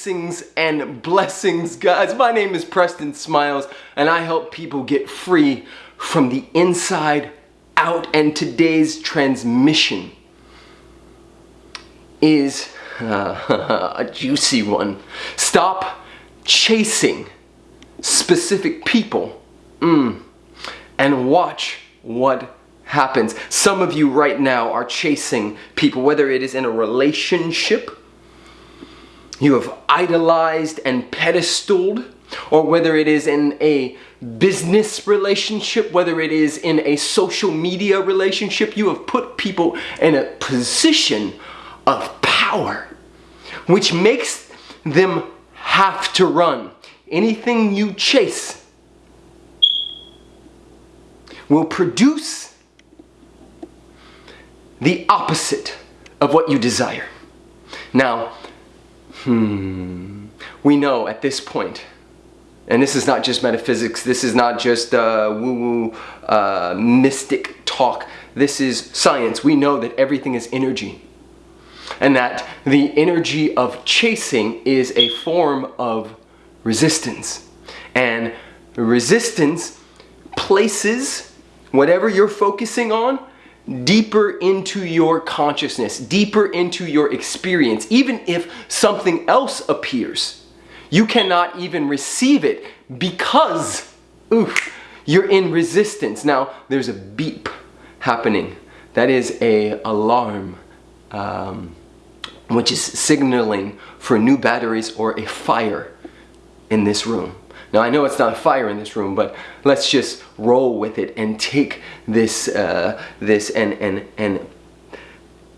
Blessings and blessings, guys. My name is Preston Smiles, and I help people get free from the inside out. And today's transmission is uh, a juicy one. Stop chasing specific people mm, and watch what happens. Some of you right now are chasing people, whether it is in a relationship, you have idolized and pedestaled, or whether it is in a business relationship, whether it is in a social media relationship, you have put people in a position of power, which makes them have to run. Anything you chase will produce the opposite of what you desire. Now, hmm, we know at this point, and this is not just metaphysics, this is not just uh, woo-woo uh, mystic talk, this is science. We know that everything is energy and that the energy of chasing is a form of resistance. And resistance places whatever you're focusing on deeper into your consciousness, deeper into your experience. Even if something else appears, you cannot even receive it because oof, you're in resistance. Now, there's a beep happening. That is a alarm, um, which is signaling for new batteries or a fire in this room. Now I know it's not fire in this room, but let's just roll with it and take this, uh, this and, and, and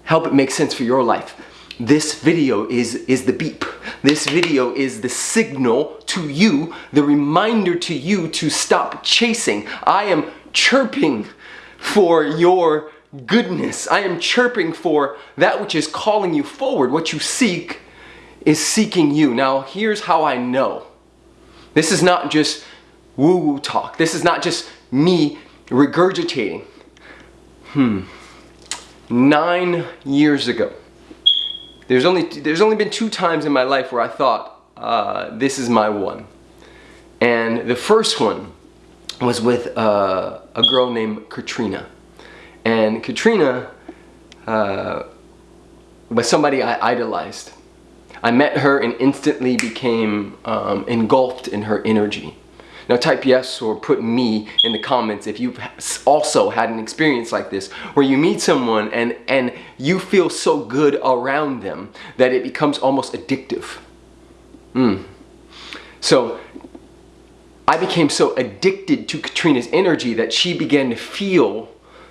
help it make sense for your life. This video is, is the beep. This video is the signal to you, the reminder to you to stop chasing. I am chirping for your goodness. I am chirping for that which is calling you forward. What you seek is seeking you. Now, here's how I know. This is not just woo-woo talk. This is not just me regurgitating. Hmm. Nine years ago, there's only, there's only been two times in my life where I thought, uh, this is my one. And the first one was with uh, a girl named Katrina. And Katrina uh, was somebody I idolized. I met her and instantly became um, engulfed in her energy. Now type yes or put me in the comments if you've also had an experience like this where you meet someone and, and you feel so good around them that it becomes almost addictive. Mm. So I became so addicted to Katrina's energy that she began to feel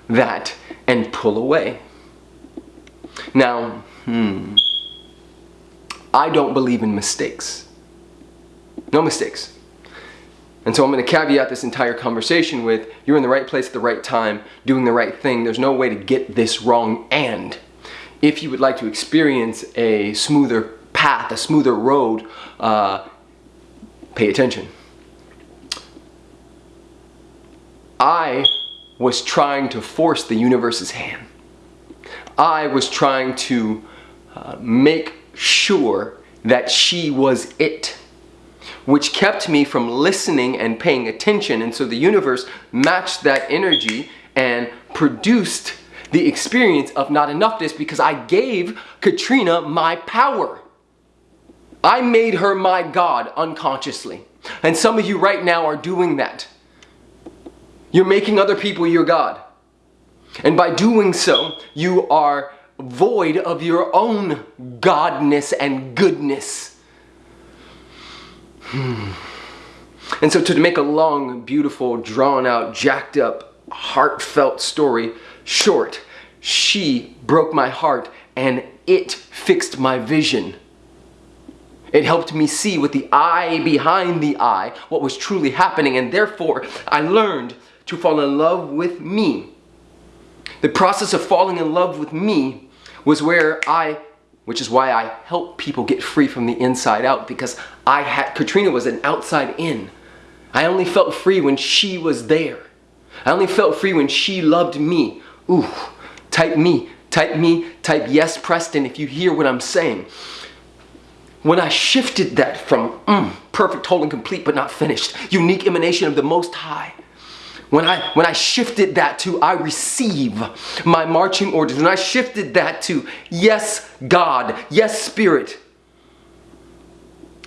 that and pull away. Now, hmm. I don't believe in mistakes. No mistakes. And so I'm going to caveat this entire conversation with you're in the right place at the right time, doing the right thing. There's no way to get this wrong. And if you would like to experience a smoother path, a smoother road, uh, pay attention. I was trying to force the universe's hand. I was trying to uh, make sure that she was it which kept me from listening and paying attention and so the universe matched that energy and produced the experience of not enoughness because I gave Katrina my power. I made her my God unconsciously. And some of you right now are doing that. You're making other people your God. And by doing so, you are void of your own godness and goodness. Hmm. And so to make a long, beautiful, drawn out, jacked up, heartfelt story short, she broke my heart and it fixed my vision. It helped me see with the eye behind the eye what was truly happening and therefore I learned to fall in love with me. The process of falling in love with me was where I, which is why I help people get free from the inside out because I had, Katrina was an outside in. I only felt free when she was there. I only felt free when she loved me. Ooh, type me Type me, type yes, Preston, if you hear what I'm saying. When I shifted that from mm, perfect, whole, and complete, but not finished, unique emanation of the Most High, when I, when I shifted that to I receive my marching orders, when I shifted that to yes, God, yes, Spirit,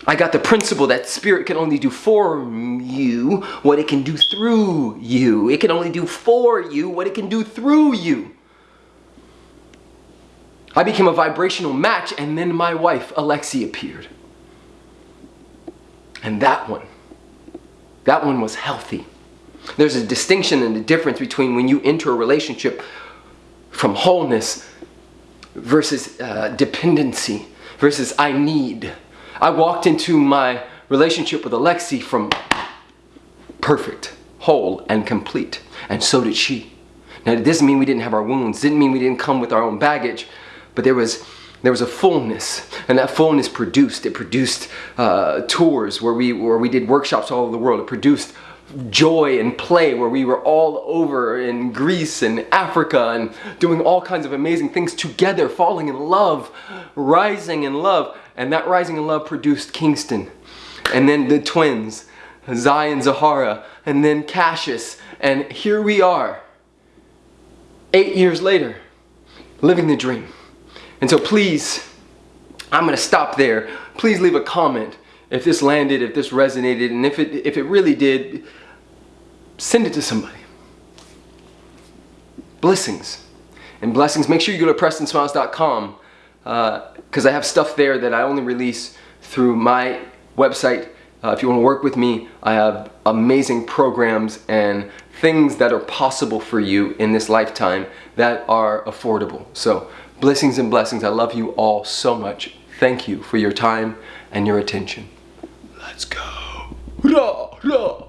I got the principle that spirit can only do for you what it can do through you. It can only do for you what it can do through you. I became a vibrational match and then my wife, Alexi, appeared. And that one, that one was healthy. There's a distinction and a difference between when you enter a relationship from wholeness versus uh, dependency versus I need. I walked into my relationship with Alexi from perfect, whole, and complete. And so did she. Now, it doesn't mean we didn't have our wounds, didn't mean we didn't come with our own baggage, but there was there was a fullness, and that fullness produced. It produced uh, tours where we where we did workshops all over the world. It produced joy and play where we were all over in Greece and Africa and doing all kinds of amazing things together, falling in love, rising in love. And that rising in love produced Kingston. And then the twins, Zion Zahara, and then Cassius. And here we are, eight years later, living the dream. And so please, I'm gonna stop there. Please leave a comment if this landed, if this resonated, and if it, if it really did, send it to somebody. Blessings. And blessings, make sure you go to prestonsmiles.com because uh, I have stuff there that I only release through my website. Uh, if you want to work with me, I have amazing programs and things that are possible for you in this lifetime that are affordable. So blessings and blessings. I love you all so much. Thank you for your time and your attention. Let's go. Hurrah, hurrah.